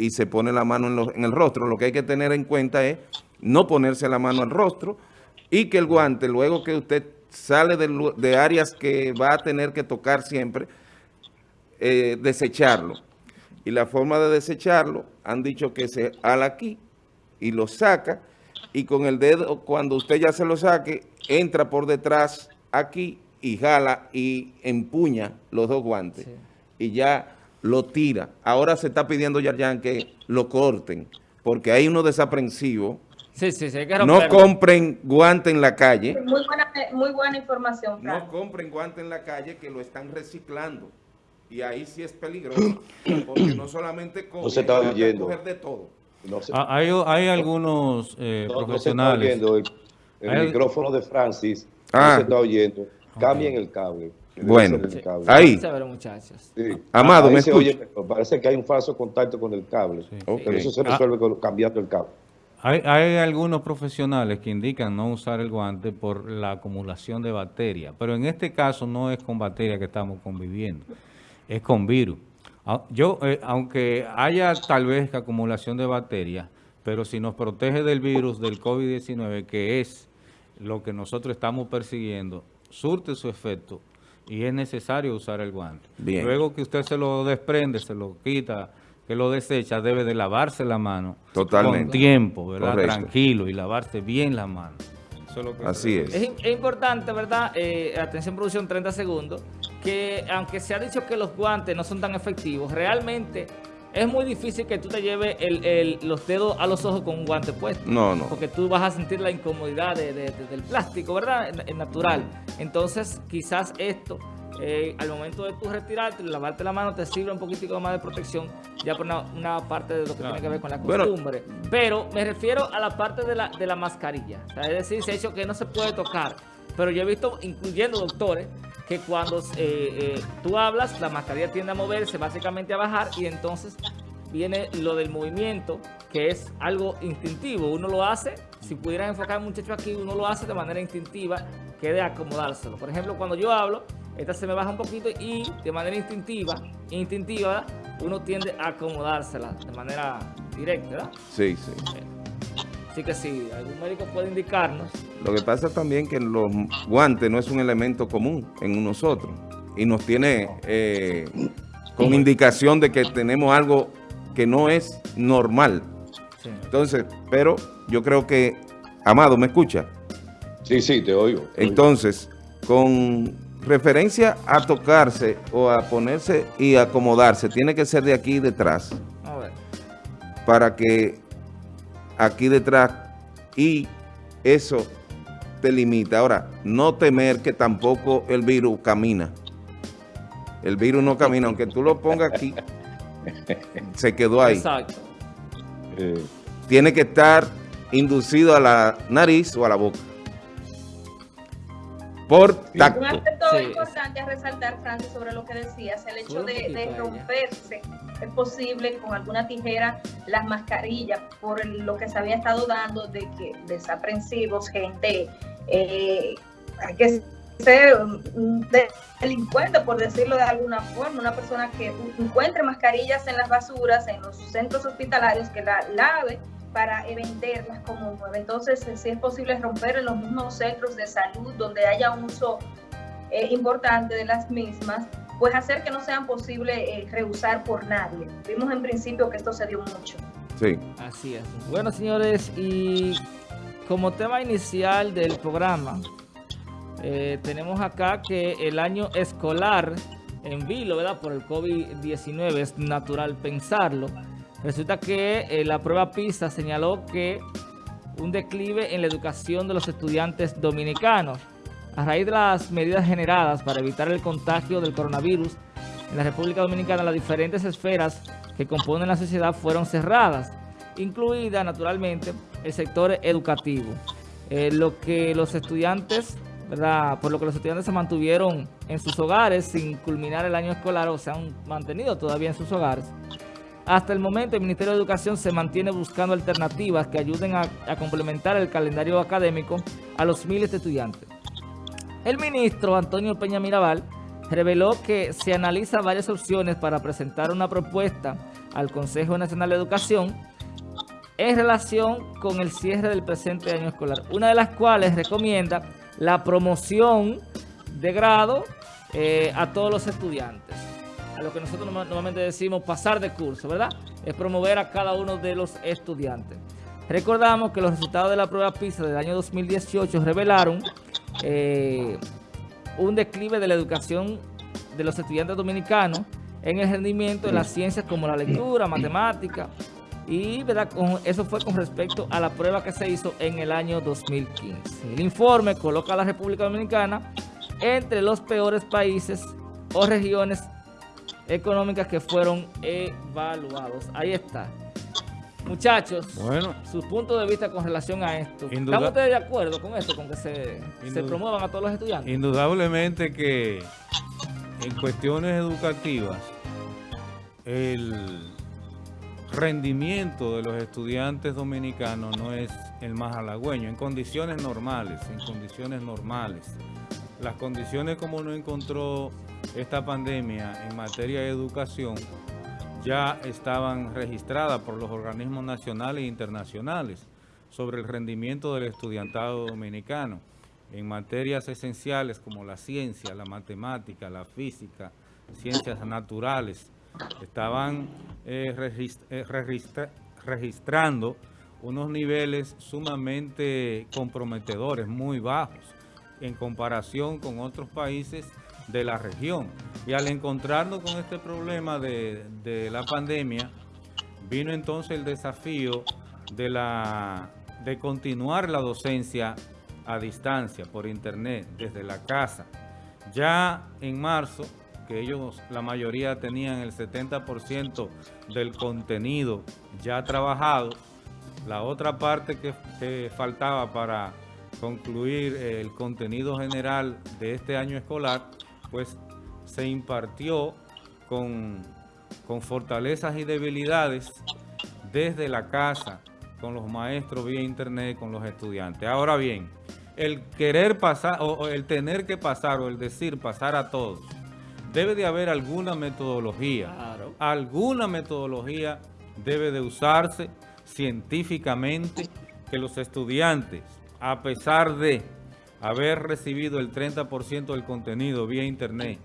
y se pone la mano en, lo- en el rostro. Lo que hay que tener en cuenta es no ponerse la mano al rostro y que el guante, luego que usted sale de áreas que va a tener que tocar siempre, eh, desecharlo. Y la forma de desecharlo, han dicho que se ala aquí y lo saca, y con el dedo, cuando usted ya se lo saque, entra por detrás aquí y jala y empuña los dos guantes. Y ya lo tira. Ahora se está pidiendo, Yarjan, que lo corten, porque hay uno desaprensivo. Sí, sí, sí, No compren guante en la calle. Muy buena, muy buena información, Frank. No compren guante en la calle que lo están reciclando. Y ahí sí es peligroso, porque no solamente cogen, No se está oyendo. coger de todo. No se, Ah, Hay, hay algunos eh, no- no se está profesionales. oyendo. El, el Hay- micrófono de Francis Ah. no se está oyendo. Cambien el cable. Bueno, ahí. Chévere, muchachos. Sí. Amado, Ahí ¿me se oye. Parece que hay un falso contacto con el cable. Pero eso se Ah. resuelve con- cambiando el cable. Hay, hay algunos profesionales que indican no usar el guante por la acumulación de bacterias, pero en este caso no es con bacterias que estamos conviviendo, es con virus. Ah, Yo, eh, aunque haya tal vez acumulación de bacterias, pero si nos protege del virus del COVID-19, que es lo que nosotros estamos persiguiendo, surte su efecto y es necesario usar el guante. Bien. Luego que usted se lo desprende, se lo quita, que lo desecha, debe de lavarse la mano Totalmente. con tiempo, ¿verdad? Correcto. Tranquilo y lavarse bien la mano. Eso es lo que Así es. Es, es importante, ¿verdad? Eh, atención producción, 30 segundos, que aunque se ha dicho que los guantes no son tan efectivos, realmente es muy difícil que tú te lleves el- el- los dedos a los ojos con un guante puesto. No, no. Porque tú vas a sentir la incomodidad de- de- de- del plástico, ¿verdad? Es- Es natural. Entonces, quizás esto, eh, al momento de tú retirarte, lavarte la mano, te sirve un poquitico más de protección, ya por una, una parte de lo que tiene que ver con la Bueno. costumbre. Pero me refiero a la parte de la, de la mascarilla. O sea, es decir, se ha dicho que no se puede tocar. Pero yo he visto, incluyendo doctores, que cuando eh, eh, tú hablas, la mascarilla tiende a moverse, básicamente a bajar, y entonces viene lo del movimiento, que es algo instintivo. Uno lo hace, si pudieran enfocar muchacho aquí, uno lo hace de manera instintiva, que de acomodárselo. Por ejemplo, cuando yo hablo, esta se me baja un poquito y de manera instintiva, instintiva, uno tiende a acomodársela de manera directa, ¿verdad? Sí, sí. Así que si algún médico puede indicarnos, Lo que pasa también que los guantes no es un elemento común en nosotros y nos tiene eh, con indicación de que tenemos algo que no es normal. sí. Entonces, pero yo creo que, Amado, ¿me escucha? Sí, sí, te oigo. te oigo. Entonces, con referencia a tocarse o a ponerse y acomodarse, tiene que ser de aquí detrás a ver. para que aquí detrás y eso te limita. Ahora, no temer que tampoco el virus camina. El virus no camina, aunque tú lo pongas aquí, se quedó ahí. Exacto. Tiene que estar inducido a la nariz o a la boca. Por tacto. Un aspecto Sí. importante a resaltar, Francis, sobre lo que decías, el hecho de, de romperse, es posible con alguna tijera las mascarillas, por lo que se había estado dando de que desaprensivos, gente, eh, hay que ser un de- delincuente, por decirlo de alguna forma, una persona que encuentre mascarillas en las basuras, en los centros hospitalarios, que la lave para venderlas como nueva. Entonces, si es posible romper en los mismos centros de salud donde haya un uso eh, importante de las mismas, pues hacer que no sean posible eh, reusar por nadie. Vimos en principio que esto se dio mucho. Sí. Así es. Bueno, señores, y como tema inicial del programa, eh, tenemos acá que el año escolar en vilo, ¿verdad? Por el COVID-19 es natural pensarlo. Resulta que eh, la prueba PISA señaló que un declive en la educación de los estudiantes dominicanos. A raíz de las medidas generadas para evitar el contagio del coronavirus en la República Dominicana, las diferentes esferas que componen la sociedad fueron cerradas, incluida naturalmente el sector educativo. Eh, lo que los estudiantes, ¿verdad? Por lo que los estudiantes se mantuvieron en sus hogares sin culminar el año escolar o se han mantenido todavía en sus hogares. Hasta el momento el Ministerio de Educación se mantiene buscando alternativas que ayuden a, complementar el calendario académico a los miles de estudiantes. El ministro Antonio Peña Mirabal reveló que se analiza varias opciones para presentar una propuesta al Consejo Nacional de Educación en relación con el cierre del presente año escolar, una de las cuales recomienda la promoción de grado eh, a todos los estudiantes. Lo que nosotros normalmente decimos pasar de curso, ¿verdad? Es promover a cada uno de los estudiantes. Recordamos que los resultados de la prueba PISA del año 2018 revelaron eh, un declive de la educación de los estudiantes dominicanos en el rendimiento de las ciencias como la lectura, matemática, y ¿verdad? eso fue con respecto a la prueba que se hizo en el año 2015. El informe coloca a la República Dominicana entre los peores países o regiones económicas que fueron evaluados. Ahí está. Muchachos, bueno, su punto de vista con relación a esto. ¿Están ustedes de acuerdo con esto, con que se, se promuevan a todos los estudiantes? Indudablemente que en cuestiones educativas, el rendimiento de los estudiantes dominicanos no es el más halagüeño, en condiciones normales, en condiciones normales. Las condiciones como no encontró esta pandemia en materia de educación ya estaban registradas por los organismos nacionales e internacionales sobre el rendimiento del estudiantado dominicano. En materias esenciales como la ciencia, la matemática, la física, ciencias naturales, estaban eh, eh, registrando unos niveles sumamente comprometedores, muy bajos, en comparación con otros países de la región. Y al encontrarnos con este problema de, de la pandemia, vino entonces el desafío de, la, de continuar la docencia a distancia, por internet, desde la casa. Ya en marzo, que ellos, la mayoría tenían el 70% del contenido ya trabajado, la otra parte que, faltaba para concluir el contenido general de este año escolar, pues se impartió con, con fortalezas y debilidades desde la casa, con los maestros vía internet, con los estudiantes. Ahora bien, el querer pasar, o, el tener que pasar, o el decir pasar a todos, debe de haber alguna metodología. Alguna metodología debe de usarse científicamente que los estudiantes, a pesar de haber recibido el 30% del contenido vía internet,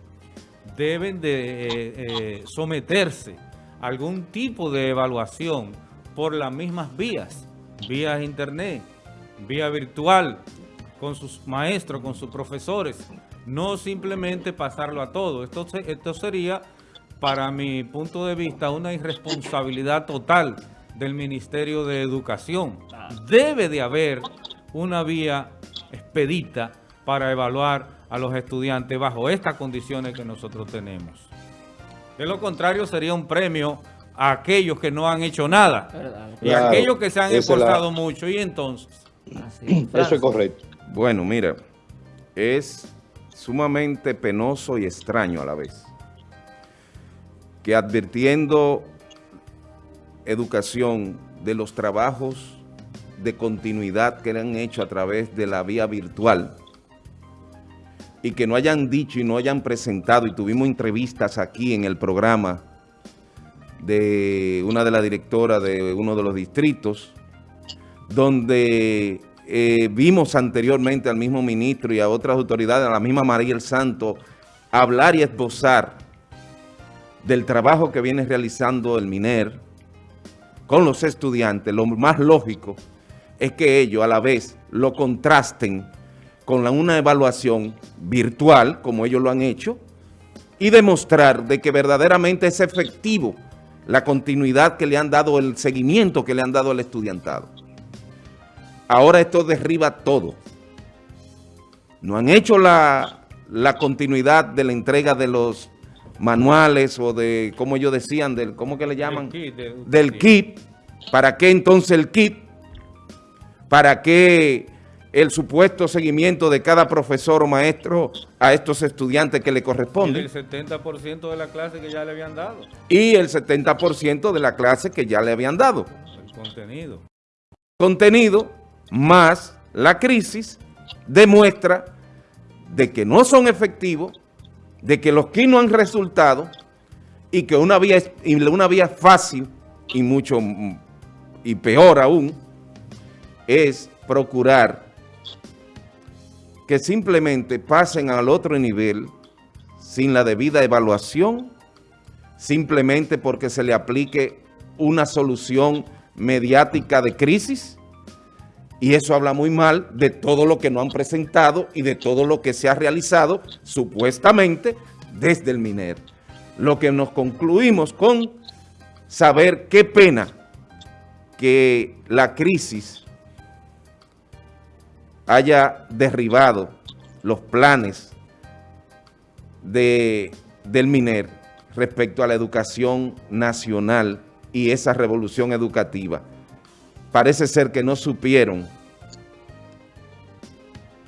deben de eh, eh, someterse a algún tipo de evaluación por las mismas vías, vía internet, vía virtual, con sus maestros, con sus profesores, no simplemente pasarlo a todo. Esto, esto sería, para mi punto de vista, una irresponsabilidad total del Ministerio de Educación. Debe de haber una vía expedita para evaluar a los estudiantes bajo estas condiciones que nosotros tenemos. De lo contrario, sería un premio a aquellos que no han hecho nada y a aquellos que se han esforzado mucho. Y entonces... Eso es correcto. Bueno, mira, es sumamente penoso y extraño a la vez que advirtiendo educación de los trabajos de continuidad que le han hecho a través de la vía virtual y que no hayan dicho y no hayan presentado, y tuvimos entrevistas aquí en el programa de una de las directoras de uno de los distritos, donde eh, vimos anteriormente al mismo ministro y a otras autoridades, a la misma María el Santo, hablar y esbozar del trabajo que viene realizando el MINER con los estudiantes. Lo más lógico es que ellos a la vez lo contrasten con una evaluación virtual, como ellos lo han hecho, y demostrar de que verdaderamente es efectivo la continuidad que le han dado, el seguimiento que le han dado al estudiantado. Ahora esto derriba todo. No han hecho la, continuidad de la entrega de los manuales o de, como ellos decían, del, ¿cómo que le llaman? del, kit. ¿Para qué entonces el kit? ¿Para qué el supuesto seguimiento de cada profesor o maestro a estos estudiantes que le corresponde? Y el 70% de la clase que ya le habían dado. Y el 70% de la clase que ya le habían dado. El contenido. Contenido más la crisis demuestra de que no son efectivos, de que los kits no han resultado y que una vía, una vía fácil y mucho y peor aún es procurar que simplemente pasen al otro nivel sin la debida evaluación, simplemente porque se le aplique una solución mediática de crisis, y eso habla muy mal de todo lo que no han presentado y de todo lo que se ha realizado supuestamente desde el MINER. Lo que nos concluimos con saber qué pena que la crisis haya derribado los planes de, del MINER respecto a la educación nacional y esa revolución educativa. Parece ser que no supieron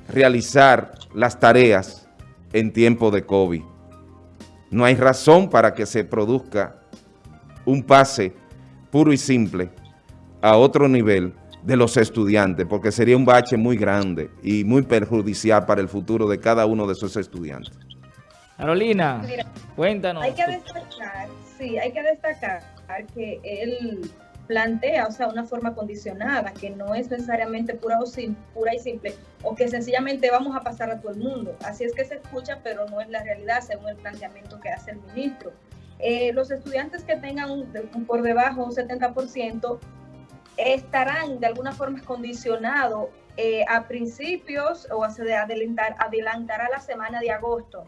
realizar las tareas en tiempo de COVID. No hay razón para que se produzca un pase puro y simple a otro nivel de los estudiantes, porque sería un bache muy grande y muy perjudicial para el futuro de cada uno de esos estudiantes. Carolina, cuéntanos. Hay que destacar, sí, hay que destacar que él plantea, o sea, una forma condicionada, que no es necesariamente pura, o pura y simple, o que sencillamente vamos a pasar a todo el mundo. Así es que se escucha, pero no es la realidad según el planteamiento que hace el ministro. Eh, los estudiantes que tengan por debajo un 70% estarán de alguna forma condicionados eh, a principios o a adelantar, adelantar a la semana de agosto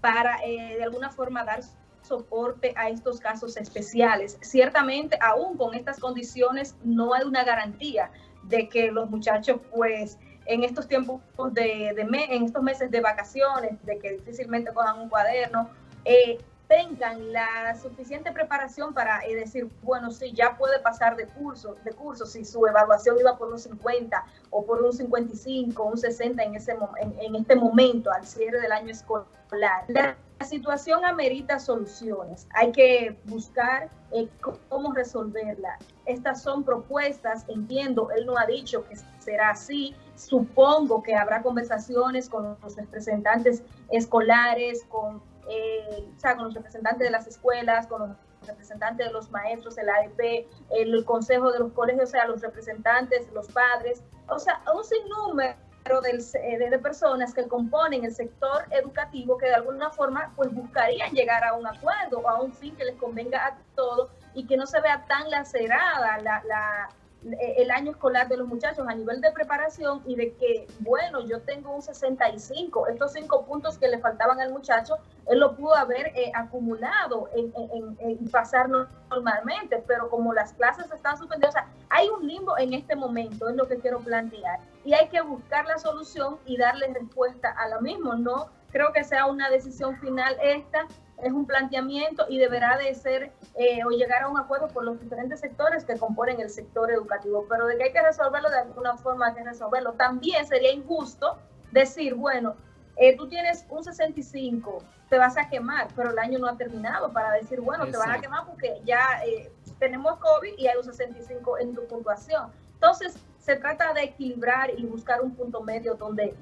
para eh, de alguna forma dar soporte a estos casos especiales. Ciertamente, aún con estas condiciones, no hay una garantía de que los muchachos, pues, en estos tiempos de, de en estos meses de vacaciones, de que difícilmente cojan un cuaderno, eh, tengan la suficiente preparación para eh, decir, bueno, sí, ya puede pasar de curso, de curso, si su evaluación iba por un 50 o por un 55, un 60 en, ese, en, este momento, al cierre del año escolar. La, situación amerita soluciones. Hay que buscar eh, cómo resolverla. Estas son propuestas, entiendo, él no ha dicho que será así. Supongo que habrá conversaciones con los representantes escolares, con eh, o sea, con los representantes de las escuelas, con los representantes de los maestros, el AEP, el consejo de los colegios, o sea, los representantes, los padres, o sea, un sinnúmero de, de, personas que componen el sector educativo que de alguna forma pues buscarían llegar a un acuerdo o a un fin que les convenga a todos y que no se vea tan lacerada la, la el año escolar de los muchachos a nivel de preparación y de que, bueno, yo tengo un 65, estos cinco puntos que le faltaban al muchacho, él lo pudo haber eh, acumulado y en, pasar normalmente, pero como las clases están suspendidas, hay un limbo en este momento, es lo que quiero plantear, y hay que buscar la solución y darle respuesta a lo mismo, no creo que sea una decisión final esta, es un planteamiento y deberá de ser eh, o llegar a un acuerdo por los diferentes sectores que componen el sector educativo, pero de que hay que resolverlo de alguna forma hay que resolverlo. También sería injusto decir, bueno, eh, tú tienes un 65, te vas a quemar, pero el año no ha terminado para decir, bueno, te van a quemar porque ya eh, tenemos COVID y hay un 65 en tu puntuación. Entonces, se trata de equilibrar y buscar un punto medio donde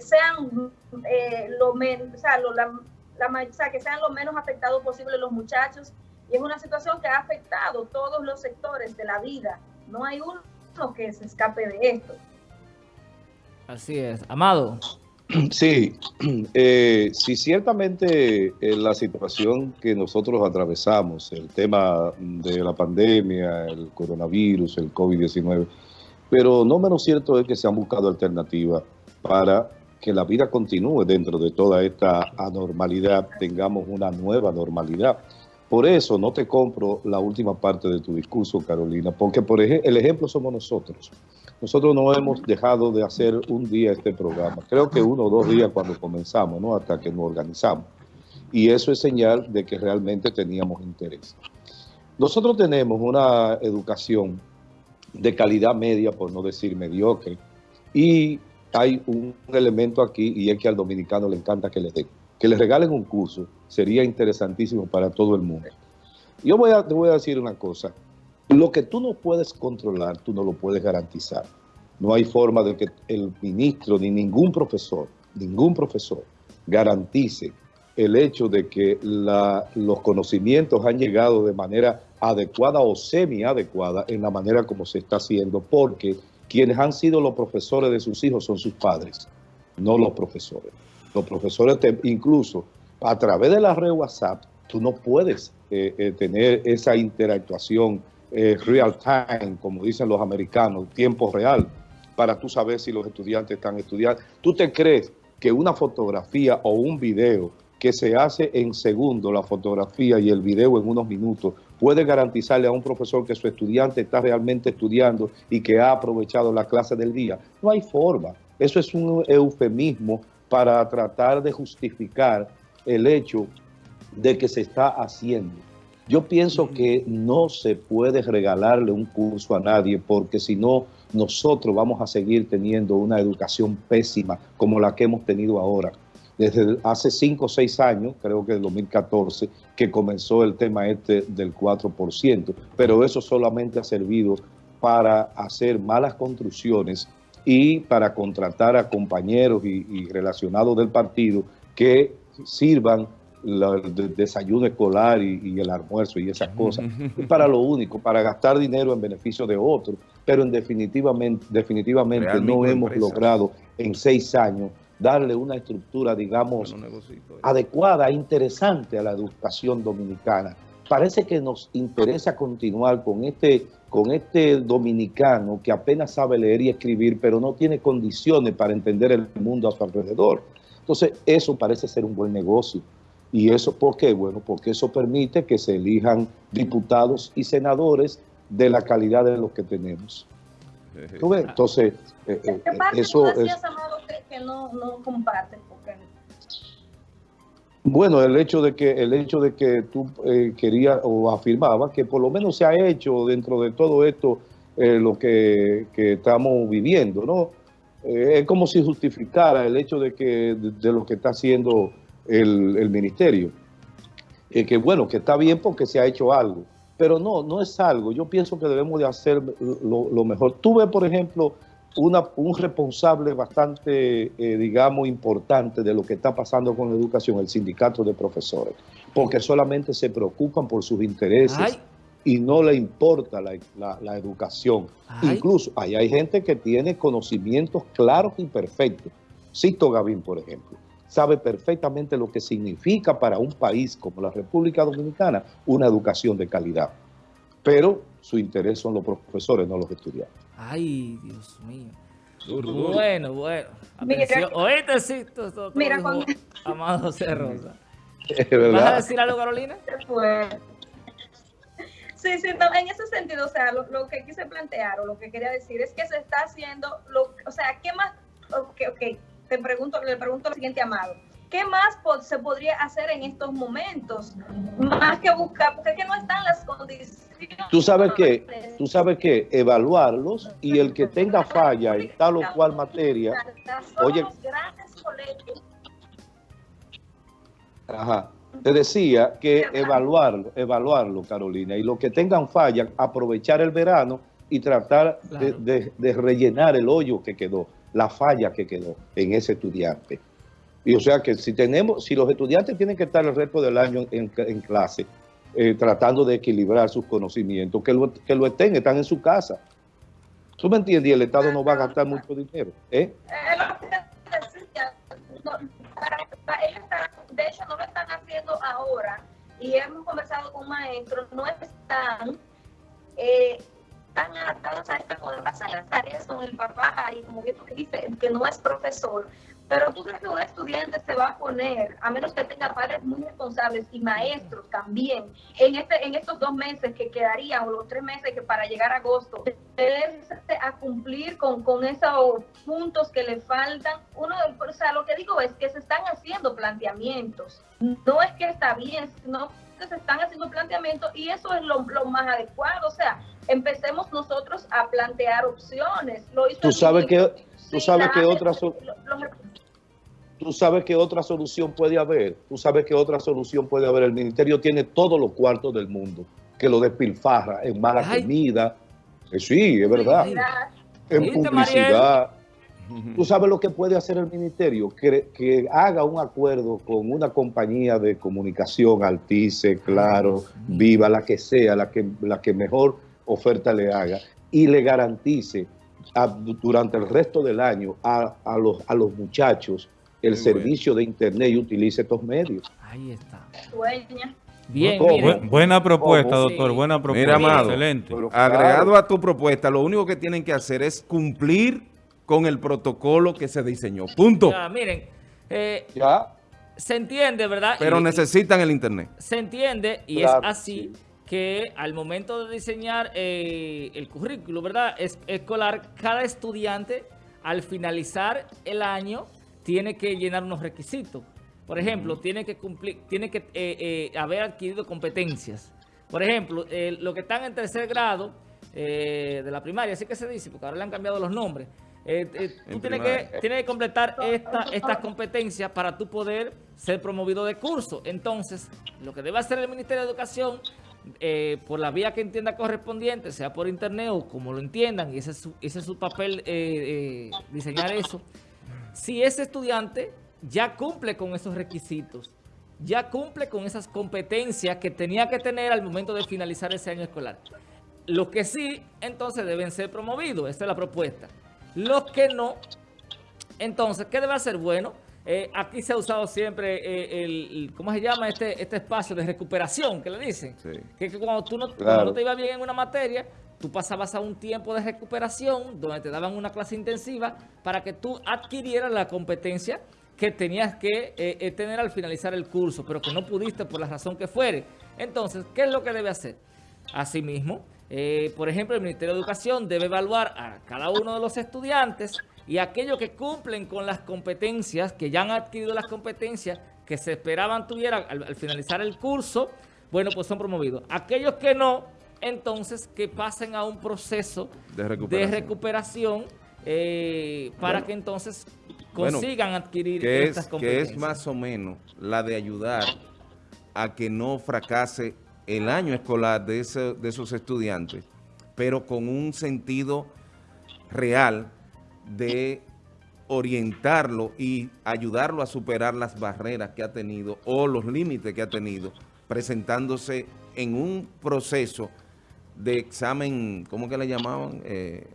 sean lo menos, o sea, lo, la, la, que sean lo menos afectados posible los muchachos. Y es una situación que ha afectado todos los sectores de la vida. No hay uno que se escape de esto. Así es. Amado. Sí, eh, sí, ciertamente eh, la situación que nosotros atravesamos, el tema de la pandemia, el coronavirus, el COVID-19, pero no menos cierto es que se han buscado alternativas para que la vida continúe dentro de toda esta anormalidad, tengamos una nueva normalidad. Por eso no te compro la última parte de tu discurso, Carolina, porque por ejemplo, el ejemplo somos nosotros. Nosotros no hemos dejado de hacer un día este programa. Creo que uno o dos días cuando comenzamos, ¿no? Hasta que nos organizamos. Y eso es señal de que realmente teníamos interés. Nosotros tenemos una educación de calidad media, por no decir mediocre, y hay un elemento aquí y es que al dominicano le encanta que le den. Que le regalen un curso sería interesantísimo para todo el mundo. Yo voy a, te voy a decir una cosa. Lo que tú no puedes controlar, tú no lo puedes garantizar. No hay forma de que el ministro ni ningún profesor, ningún profesor garantice el hecho de que los conocimientos han llegado de manera adecuada o semi-adecuada en la manera como se está haciendo, porque quienes han sido los profesores de sus hijos son sus padres, no los profesores. Los profesores, incluso a través de la red WhatsApp, tú no puedes eh, eh, tener esa interactuación eh, real time, como dicen los americanos, tiempo real, para tú saber si los estudiantes están estudiando. ¿Tú te crees que una fotografía o un video que se hace en segundo, la fotografía y el video en unos minutos, puede garantizarle a un profesor que su estudiante está realmente estudiando y que ha aprovechado la clase del día? No hay forma. Eso es un eufemismo para tratar de justificar el hecho de que se está haciendo. Yo pienso que no se puede regalarle un curso a nadie porque si no, nosotros vamos a seguir teniendo una educación pésima como la que hemos tenido ahora. Desde hace 5 o 6 años, creo que en 2014, que comenzó el tema este del 4%, pero eso solamente ha servido para hacer malas construcciones y para contratar a compañeros y, y relacionados del partido que sirvan el desayuno escolar y, el almuerzo y esas cosas, para lo único, para gastar dinero en beneficio de otros, pero en definitivamente, definitivamente no hemos logrado en seis años darle una estructura, digamos, adecuada, interesante a la educación dominicana. Parece que nos interesa continuar con este, con este dominicano que apenas sabe leer y escribir, pero no tiene condiciones para entender el mundo a su alrededor. Entonces, eso parece ser un buen negocio. ¿Y eso por qué? Bueno, porque eso permite que se elijan diputados y senadores de la calidad de los que tenemos. ¿Tú ves? Entonces, eh, eh, eso es... que no, no comparten? Bueno, el hecho de que el hecho de que tú eh, querías o afirmabas que por lo menos se ha hecho dentro de todo esto eh, lo que, que, estamos viviendo, ¿no? es como si justificara el hecho de que de lo que está haciendo el, ministerio. Eh, que bueno, que está bien porque se ha hecho algo, pero no, no es algo. Yo pienso que debemos de hacer lo, mejor. Tuve, por ejemplo, una, un responsable bastante, eh, digamos, importante de lo que está pasando con la educación, el sindicato de profesores, porque solamente se preocupan por sus intereses. y no le importa la, educación. Incluso ahí hay gente que tiene conocimientos claros y perfectos. Cito Gavín, por ejemplo sabe perfectamente lo que significa para un país como la República Dominicana una educación de calidad. Pero su interés son los profesores, no los estudiantes. Ay, Dios mío. Bueno, bueno. Atención. Oíste, sí, todo, Mira, con... Amado José Rosa. ¿Vas a decir algo, Carolina? Sí, sí, en ese sentido, o sea, lo, que quise plantear o lo que quería decir es que se está haciendo, lo, o sea, ¿qué más? Ok, ok, te pregunto, le pregunto lo siguiente, Amado. ¿Qué más se podría hacer en estos momentos? Más que buscar, porque es que no están las condiciones. Tú sabes que, tú sabes que evaluarlos y el que tenga falla en tal o cual materia, oye, Ajá. Te decía que evaluarlo, evaluarlo, Carolina, y los que tengan falla, aprovechar el verano y tratar de rellenar el hoyo que quedó la falla que quedó en ese estudiante. Y o sea que si tenemos, si los estudiantes tienen que estar el resto del año en, clase, eh, tratando de equilibrar sus conocimientos, que lo, que lo estén, están en su casa. ¿Tú me entiendes? Y el Estado no va a gastar mucho dinero. ¿eh? De hecho, no lo están haciendo ahora. Y hemos conversado con maestros, no están eh, adaptados a esta cosa, las tareas con el papá y como que tú dices que no es profesor, pero tú crees que un estudiante se va a poner, a menos que tenga padres muy responsables y maestros también, en este en estos dos meses que quedarían, o los tres meses que para llegar a agosto, a cumplir con, con esos puntos que le faltan. Uno, o sea, lo que digo es que se están haciendo planteamientos. No es que está bien, que se están haciendo planteamientos y eso es lo, lo más adecuado. O sea, empecemos nosotros a plantear opciones. Lo hizo tú sabes que tú sabes que otra tú sabes que otra solución puede haber. Tú sabes que otra solución puede haber. El ministerio tiene todos los cuartos del mundo que lo despilfarra en mala comida. Eh, sí, es verdad. En publicidad. ¿Tú sabes lo que puede hacer el ministerio? Que, que haga un acuerdo con una compañía de comunicación, Altice, Claro, Viva, la que sea, la que, la que mejor oferta le haga, y le garantice a- durante el resto del año a, a los, a los muchachos el Muy servicio de internet y utilice estos medios. Ahí está. Sueña. Bien, buena propuesta, ¿Cómo? doctor, Sí. buena propuesta. Mira, Amado, Excelente. Agregado a tu propuesta, lo único que tienen que hacer es cumplir con el protocolo que se diseñó. Punto. Ya, miren, eh, ¿Ya? se entiende, ¿verdad? Pero Y- necesitan el internet. se entiende y Claro, es así sí. Que al momento de diseñar eh, el currículo, ¿verdad? Es, escolar, cada estudiante al finalizar el año tiene que llenar unos requisitos. Por ejemplo, tiene que cumplir, tiene que eh, eh, haber adquirido competencias. Por ejemplo, los que están en tercer grado de la primaria, así que se dice, porque ahora le han cambiado los nombres. tú En tienes que, tienes que completar esta, estas competencias para tú poder ser promovido de curso. Entonces, lo que debe hacer el Ministerio de Educación, eh, por la vía que entienda correspondiente, sea por internet o como lo entiendan, y ese es su, papel, eh, eh, diseñar eso, si ese estudiante ya cumple con esos requisitos, ya cumple con esas competencias que tenía que tener al momento de finalizar ese año escolar. Los que sí, entonces deben ser promovidos, esa es la propuesta. Los que no, entonces, ¿qué debe hacer? Bueno, eh, aquí se ha usado siempre eh, el, ¿cómo se llama? Este, este espacio de recuperación, que le dicen. Sí. Que, que cuando, tú no, cuando Claro. no te iba bien en una materia, tú pasabas a un tiempo de recuperación donde te daban una clase intensiva para que tú adquirieras la competencia que tenías que eh, eh, tener al finalizar el curso, pero que no pudiste por la razón que fuere. Entonces, ¿qué es lo que debe hacer? Asimismo, eh, por ejemplo, el Ministerio de Educación debe evaluar a cada uno de los estudiantes y aquellos que cumplen con las competencias, que ya han adquirido las competencias que se esperaban tuvieran al, al finalizar el curso, bueno, pues son promovidos. Aquellos que no, entonces que pasen a un proceso De de recuperación. eh, para Bueno. que entonces Bueno, consigan adquirir que estas es, que competencias. es más o menos la de ayudar a que no fracase el año escolar de, ese- de esos estudiantes, pero con un sentido real de orientarlo y ayudarlo a superar las barreras que ha tenido o los límites que ha tenido, presentándose en un proceso de examen, ¿cómo que le llamaban? Eh,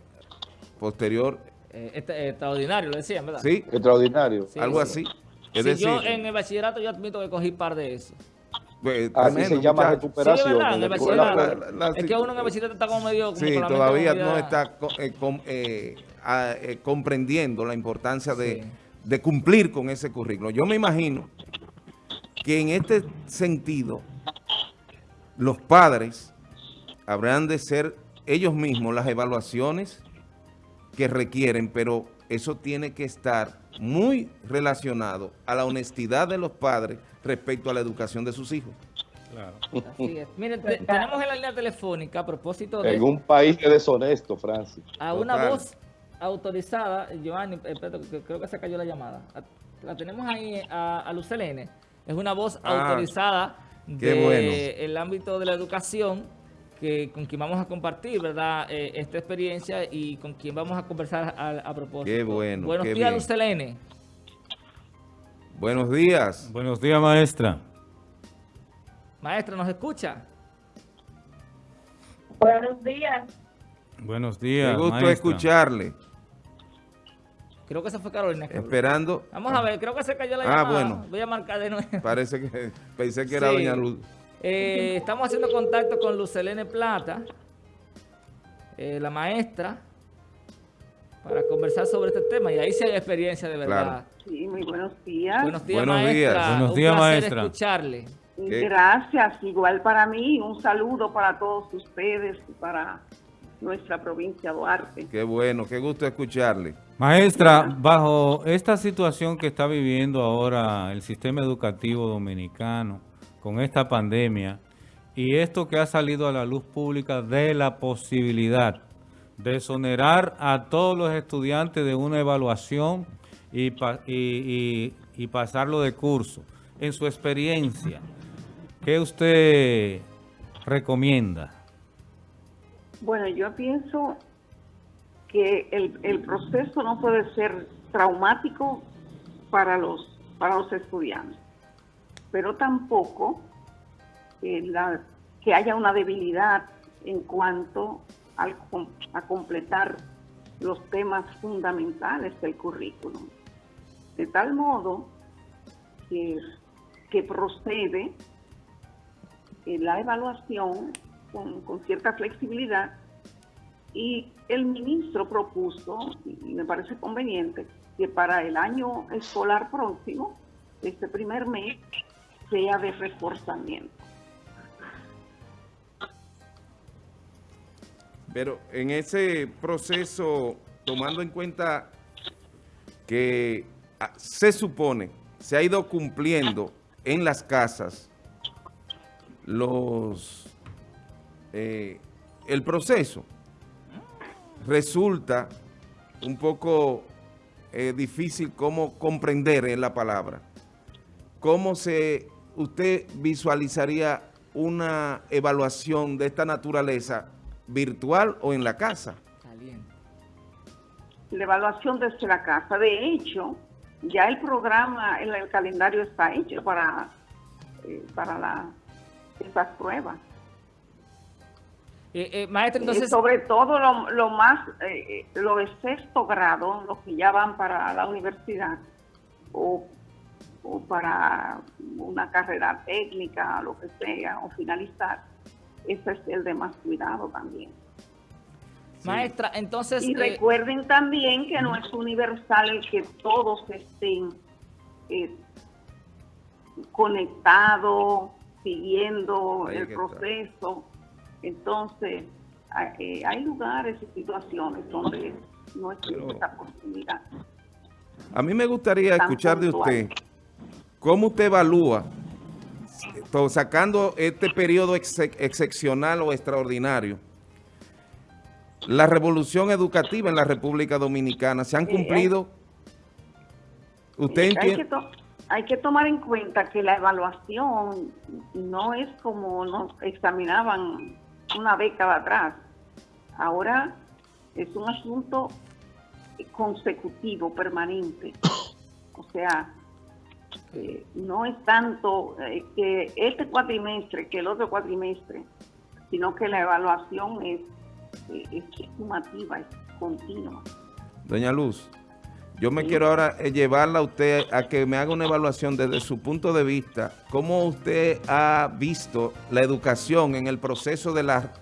posterior, Eh, este- extraordinario, lo decían, ¿verdad? ¿sí? Extraordinario. Sí, Algo sí. así. Es Sí, decir, yo en el bachillerato yo admito que cogí par de eso. pues, Así tremendo, se llama muchacho. Sí, recuperación. ¿verdad? En el en la escuela. bachillerato. La- la- la- es que uno en el bachillerato está como medio... Como Sí, todavía no está eh, eh, a- eh, comprendiendo la importancia de, Sí. de cumplir con ese currículo. Yo me imagino que en este sentido los padres habrán de ser ellos mismos las evaluaciones que requieren, pero eso tiene que estar muy relacionado a la honestidad de los padres respecto a la educación de sus hijos. Claro. Así es. Miren, te- tenemos en la línea telefónica, a propósito de En un país que es deshonesto, Francis. a una Total. voz autorizada, Giovanni, eh, espérate, que creo que se cayó la llamada. La tenemos ahí a, a Lucelene. Es una voz Ah, autorizada qué del bueno. ámbito de la educación que con quien vamos a compartir, ¿verdad? Eh, esta experiencia y con quien vamos a conversar a, a propósito. Qué bueno, Buenos qué días, bien. Lucelene. Buenos días. Buenos días, maestra. Maestra, ¿nos escucha? Buenos días. Buenos Qué días, gusto maestra. escucharle. Creo que esa fue Carolina. que habló. Esperando. Vamos a ver, creo que se cayó la Ah, llamada. bueno. Voy a marcar de nuevo. Parece que pensé que era Sí. Doña Luz. Eh, estamos haciendo contacto con Lucelene Plata, eh, la maestra, para conversar sobre este tema. Y ahí sí hay experiencia de verdad. Claro. Sí, muy buenos días. Buenos días, Buenos maestra. días. Buenos Un días, maestra. escucharle. ¿Qué? Gracias, igual para mí. Un saludo para todos ustedes y para nuestra provincia Duarte. Qué bueno, qué gusto escucharle. Maestra, bajo esta situación que está viviendo ahora el sistema educativo dominicano con esta pandemia y esto que ha salido a la luz pública de la posibilidad de exonerar a todos los estudiantes de una evaluación y, pa- y- y- y pasarlo de curso. En su experiencia, ¿qué usted recomienda? Bueno, yo pienso que el, proceso no puede ser traumático para los, para los estudiantes, pero tampoco eh, que haya una debilidad en cuanto al, a completar los temas fundamentales del currículum. De tal modo que, que procede eh, la evaluación con, cierta flexibilidad y el ministro propuso, y me parece conveniente, que para el año escolar próximo, este primer mes, sea de reforzamiento. Pero en ese proceso, tomando en cuenta que ah, se supone, se ha ido cumpliendo en las casas los eh, el proceso, resulta un poco eh, difícil cómo comprender en la palabra. ¿Cómo se usted visualizaría una evaluación de esta naturaleza virtual o en la casa? La evaluación desde la casa. De hecho, ya el programa, el, el calendario está hecho para, eh, para la, esas pruebas. Eh, eh, maestra, entonces... sobre todo lo, lo más, eh, lo de sexto grado, los que ya van para la universidad o, o para una carrera técnica, lo que sea, o finalizar, ese es el de más cuidado también. Sí. Maestra, entonces... Y recuerden también que no es universal el que todos estén conectados, siguiendo el proceso. Está entonces, eh, hay lugares y situaciones donde no existe esa posibilidad. A mí me gustaría escuchar de usted cómo usted evalúa, sacando este periodo ex excepcional o extraordinario, la revolución educativa en la República Dominicana. ¿Se han cumplido? ¿Usted entiende? hay que tomar en cuenta que la evaluación no es como nos examinaban una década atrás. Ahora es un asunto consecutivo, permanente. O sea, eh, no es tanto eh, que este cuatrimestre, que el otro cuatrimestre, sino que la evaluación es, eh, es sumativa, es continua. Doña Luz, yo me quiero ahora eh, llevarla a usted a que me haga una evaluación desde su punto de vista. ¿Cómo usted ha visto la educación en el proceso de la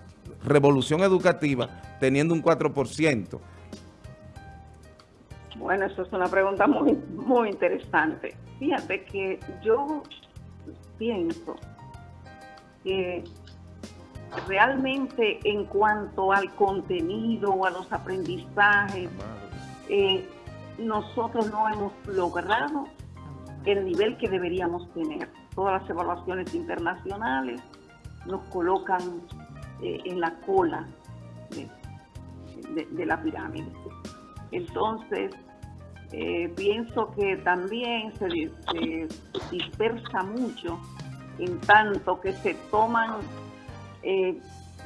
revolución educativa teniendo un 4%? Bueno, eso es una pregunta muy, muy interesante. Fíjate que yo pienso que realmente en cuanto al contenido, a los aprendizajes, eh, nosotros no hemos logrado el nivel que deberíamos tener. Todas las evaluaciones internacionales nos colocan eh, en la cola de, la pirámide. Entonces, eh, pienso que también se, se, dispersa mucho en tanto que se toman eh,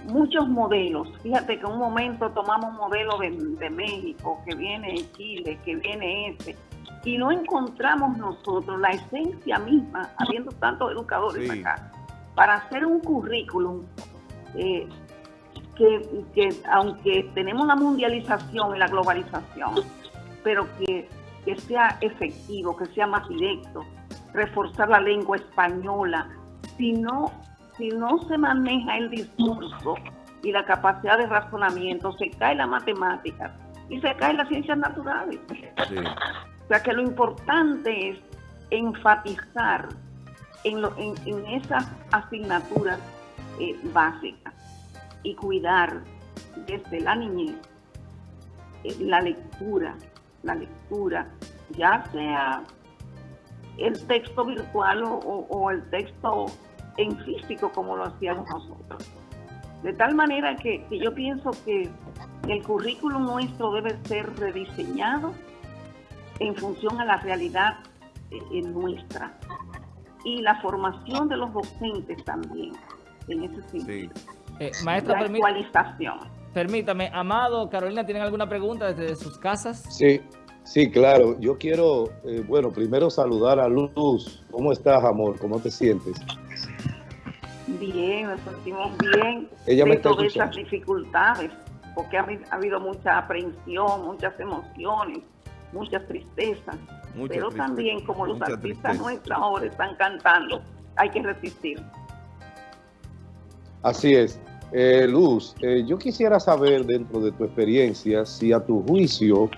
muchos modelos. Fíjate que en un momento tomamos un modelo de, de, México, que viene de Chile, que viene este, y no encontramos nosotros la esencia misma, habiendo tantos educadores sí. acá, para hacer un currículum eh, que, que, aunque tenemos la mundialización y la globalización, pero que, que sea efectivo, que sea más directo, reforzar la lengua española, si no si no se maneja el discurso y la capacidad de razonamiento, se cae la matemática y se caen las ciencias naturales. Sí. O sea que lo importante es enfatizar en, lo, en, en esas asignaturas eh, básicas y cuidar desde la niñez eh, la lectura, la lectura, ya sea el texto virtual o, o, o el texto en físico como lo hacíamos nosotros. De tal manera que, que, yo pienso que el currículum nuestro debe ser rediseñado en función a la realidad eh, nuestra y la formación de los docentes también en ese sentido. Sí. Eh, maestra, la actualización. permítame, Amado, Carolina, ¿tienen alguna pregunta desde sus casas? Sí, sí, claro. Yo quiero, eh, bueno, primero saludar a Luz. ¿Cómo estás, amor? ¿Cómo te sientes? Bien, nos sentimos bien Ella me de todas esas dificultades, porque ha, habi- ha habido mucha aprehensión, muchas emociones, muchas tristezas. Mucha Pero tristeza, también, como los artistas tristeza. nuestros ahora están cantando, hay que resistir. Así es. Eh, Luz, eh, yo quisiera saber dentro de tu experiencia si a tu juicio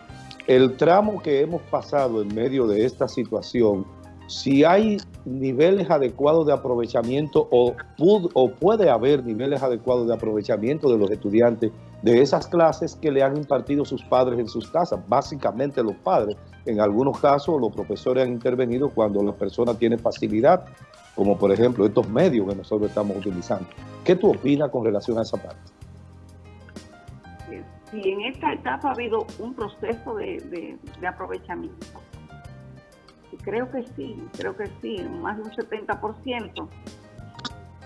el tramo que hemos pasado en medio de esta situación, si hay niveles adecuados de aprovechamiento o, puede haber niveles adecuados de aprovechamiento de los estudiantes de esas clases que le han impartido sus padres en sus casas, básicamente los padres. En algunos casos los profesores han intervenido cuando la persona tiene facilidad, como por ejemplo estos medios que nosotros estamos utilizando. ¿Qué tú opinas con relación a esa parte? Si en esta etapa ha habido un proceso de, aprovechamiento, creo que sí, creo que sí, más de un 70%,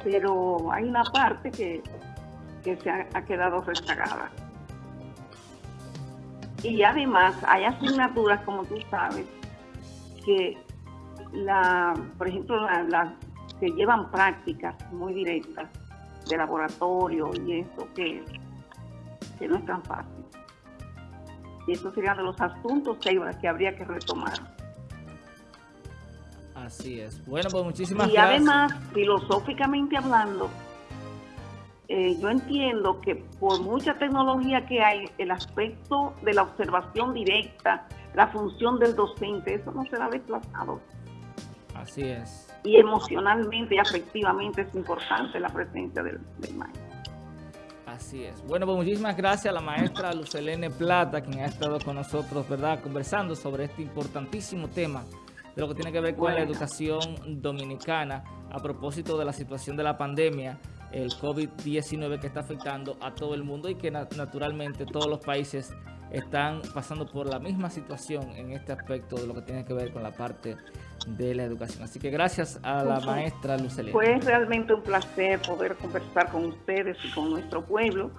pero hay una parte que, que se ha, quedado rezagada. Y además hay asignaturas, como tú sabes, que la, por ejemplo, la- las que llevan prácticas muy directas de laboratorio y eso que que no es tan fácil. Y eso sería de los asuntos que habría que retomar. Así es. Bueno, pues muchísimas y gracias. además, filosóficamente hablando, eh, yo entiendo que por mucha tecnología que hay, el aspecto de la observación directa, la función del docente, eso no será desplazado. Así es. Y emocionalmente y afectivamente es importante la presencia del, del maestro. Así es. Bueno, pues muchísimas gracias a la maestra Lucelene Plata, quien ha estado con nosotros, ¿verdad?, conversando sobre este importantísimo tema de lo que tiene que ver con la educación dominicana a propósito de la situación de la pandemia, el COVID-19 que está afectando a todo el mundo y que na- naturalmente todos los países están pasando por la misma situación en este aspecto de lo que tiene que ver con la parte de la educación. Así que gracias a la maestra Lucelene. Fue realmente un placer poder conversar con ustedes y con nuestro pueblo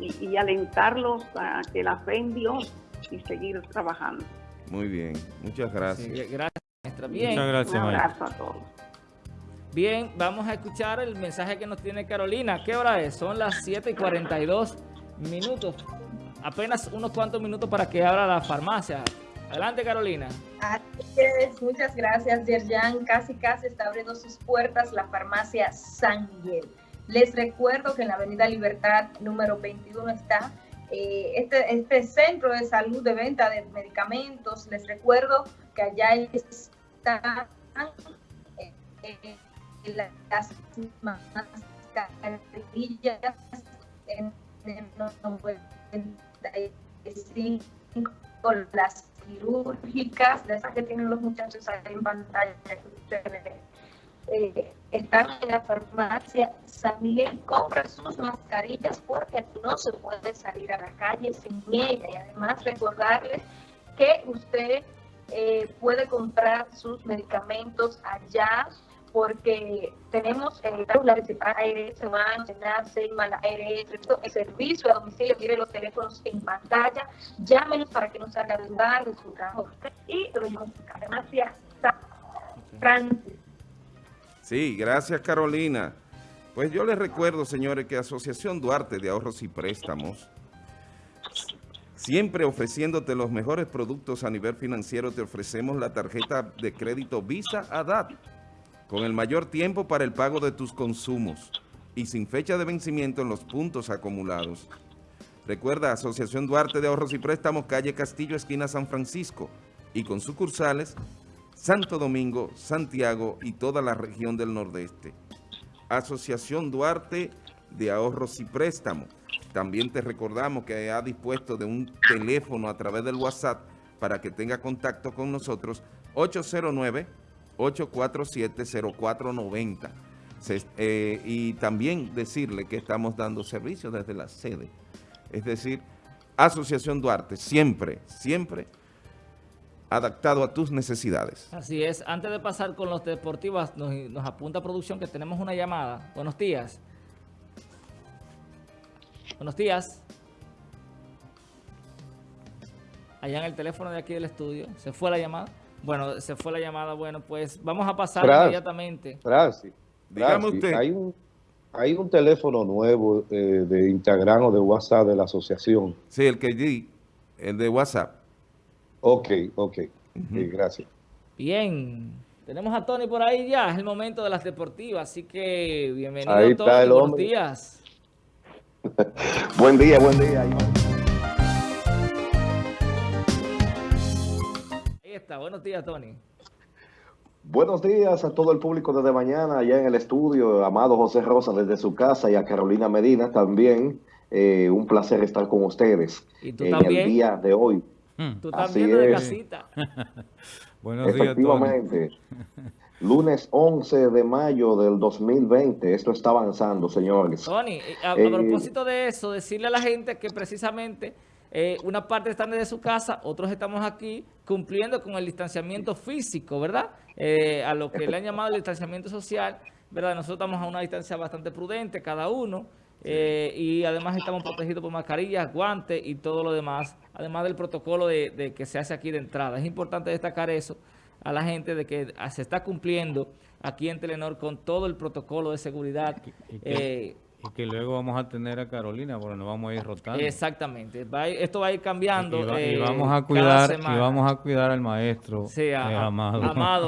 y, y alentarlos a que la fe en Dios y seguir trabajando. Muy bien, muchas Sí, gracias. Maestra. Bien. Muchas gracias, un maestra. abrazo a todos. Bien, vamos a escuchar el mensaje que nos tiene Carolina. ¿Qué hora es? Son las 7 y 42 minutos. Apenas unos cuantos minutos para que abra la farmacia. Adelante, Carolina. Así es, muchas gracias, Yerjan. Casi, casi está abriendo sus puertas la farmacia San Miguel. Les recuerdo que en la Avenida Libertad número 21 está eh, este, este centro de salud de venta de medicamentos. Les recuerdo que allá están eh, eh, las mascarillas en el 95 las quirúrgicas, de que tienen los muchachos ahí en pantalla eh, están en la farmacia San Miguel, compra sus mascarillas porque no se puede salir a la calle sin ella. Y además recordarles que usted eh, puede comprar sus medicamentos allá porque tenemos eh, ARS, MAN, SENACE, ARS, es servicio a domicilio, tiene los teléfonos en pantalla, llámenos para que nos salga de lugar de su trabajo y lo llevamos a farmacia San Francisco. Sí, gracias Carolina. Pues yo les recuerdo, señores, que Asociación Duarte de Ahorros y Préstamos, siempre ofreciéndote los mejores productos a nivel financiero, te ofrecemos la tarjeta de crédito Visa ADAT, con el mayor tiempo para el pago de tus consumos y sin fecha de vencimiento en los puntos acumulados. Recuerda, Asociación Duarte de Ahorros y Préstamos, calle Castillo, esquina San Francisco, y con sucursales Santo Domingo, Santiago y toda la región del Nordeste. Asociación Duarte de Ahorros y Préstamos. También te recordamos que ha dispuesto de un teléfono a través del WhatsApp para que tenga contacto con nosotros, 809-847-0490. Se- eh, y también decirle que estamos dando servicios desde la sede. Es decir, Asociación Duarte, siempre, siempre adaptado a tus necesidades. Así es. Antes de pasar con los deportivos, nos, nos apunta producción que tenemos una llamada. Buenos días. Buenos días. allá en el teléfono de aquí del estudio. ¿Se fue la llamada? Bueno, se fue la llamada. Bueno, pues vamos a pasar Fran. inmediatamente. Francis, Dígame Francis, usted. Hay un, hay un teléfono nuevo eh, de Instagram o de WhatsApp de la asociación. Sí, el que di, el de WhatsApp. Ok, ok. Sí, gracias. Bien. Tenemos a Tony por ahí ya. Es el momento de las deportivas. Así que bienvenido, Ahí está Tony. el Buenos días. Buen día, buen día. Ahí está. Buenos días, Tony. Buenos días a todo el público desde mañana allá en el estudio, amado José Rosa desde su casa y a Carolina Medina también. Eh, un placer estar con ustedes Y tú en también. el día de hoy. Hmm. Tú Así también de es. casita. Buenos días, Tony. Efectivamente. Lunes 11 de mayo del 2020. Esto está avanzando, señores. Tony, eh, a, a Eh, propósito de eso, decirle a la gente que precisamente eh, una parte están desde su casa, otros estamos aquí cumpliendo con el distanciamiento físico, ¿verdad? Eh, a lo que le han llamado el distanciamiento social, ¿verdad? Nosotros estamos a una distancia bastante prudente cada uno y además estamos protegidos por mascarillas, guantes y todo lo demás, además del protocolo de, de que se hace aquí de entrada. Es importante destacar eso a la gente de que ah, se está cumpliendo aquí en Telenor con todo el protocolo de seguridad. Y que, eh, y que luego vamos a tener a Carolina, porque nos vamos a ir rotando. Exactamente. Va a ir- esto va a ir cambiando. Y, va- y eh, vamos a cuidar, y vamos a cuidar al maestro Sí, a- eh, amado. Amado,